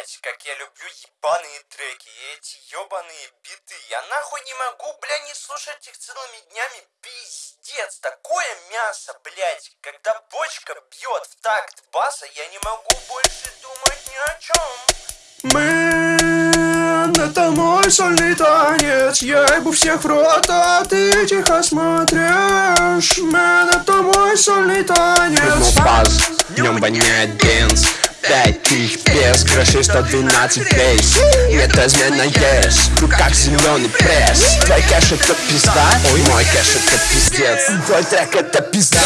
блядь, как я люблю ебаные треки, и эти ебаные биты. Я нахуй не могу, бля, не слушать их целыми днями, пиздец. Такое мясо, блядь, когда бочка бьет в такт баса, я не могу больше думать ни о чем. Man, это мой сольный танец Я ебу всех в рот, а ты тихо смотришь Man, это мой сольный танец паз, днем воняет бенз Пять тысяч пес, крыши 112 face Это измена есть, в руках зеленый пресс. Твой кэш это пизда, ой, мой кэш это пиздец. Твой трек это пизда,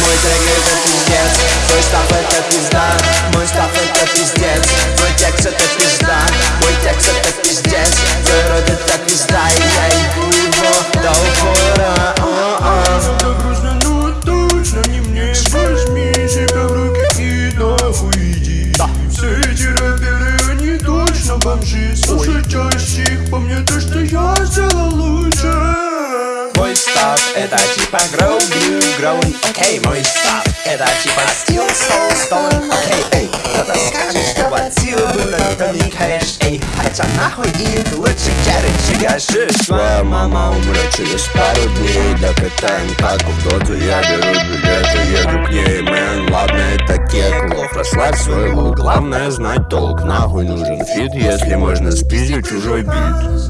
мой трек это пиздец. Твой став это пизда, мой став это пиздец бомжи Слушай чаще их, помни то, что я сделал лучше. Мой став это типа grow, grew, grown Окей, мой став это типа still, soul, stone Окей, эй, кто-то скажет, что платил было, то не кэш Эй, хотя нахуй им лучше короче гашиш Твоя мама умрет через пару дней. Для катаем как в доту Я беру крупнее, мэн, ладно, это кекло Пошла свой, своему, главное знать толк. Нахуй нужен фит, если можно спиздить чужой бит.